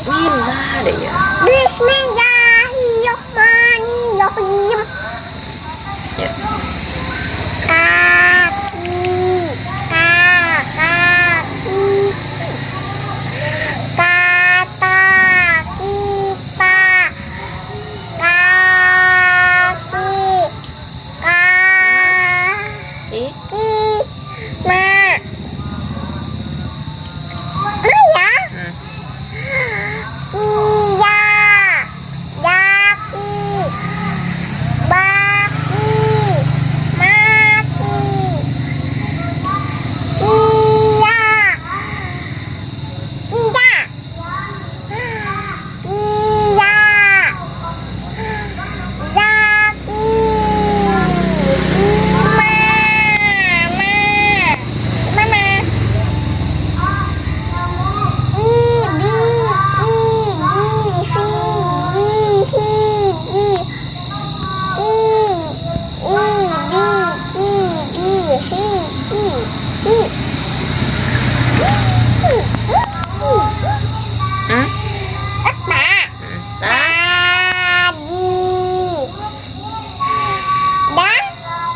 Bismillah deh ya. Bismillahirrahmanirrahim. Ya.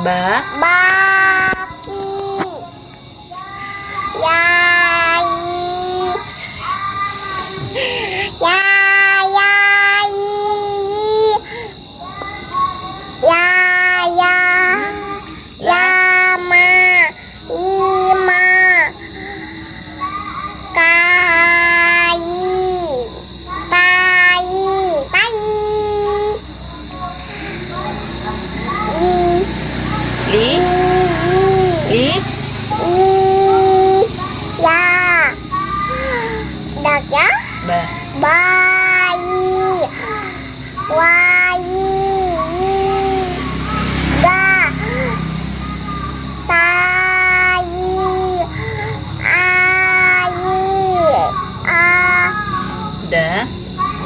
Ba. baki.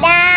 Bye.